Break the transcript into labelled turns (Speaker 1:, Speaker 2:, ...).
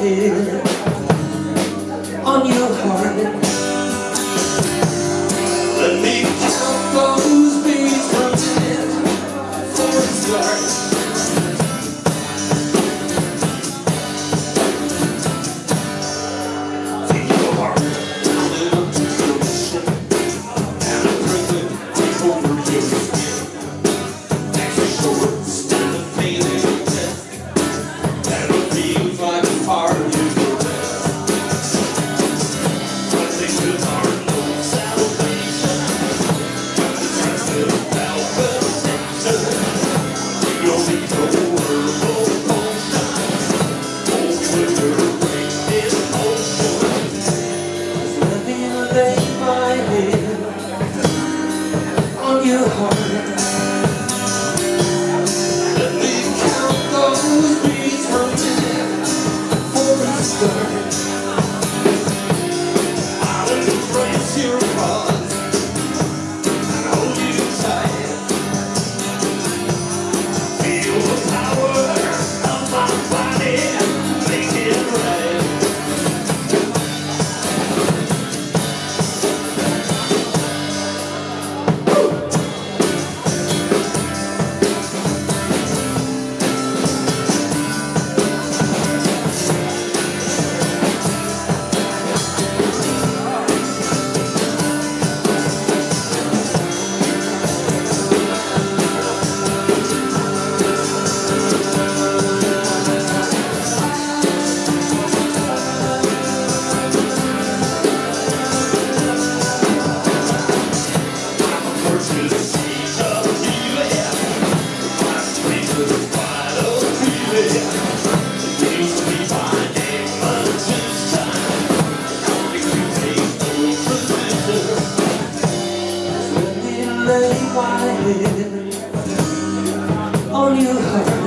Speaker 1: here. you home all you have.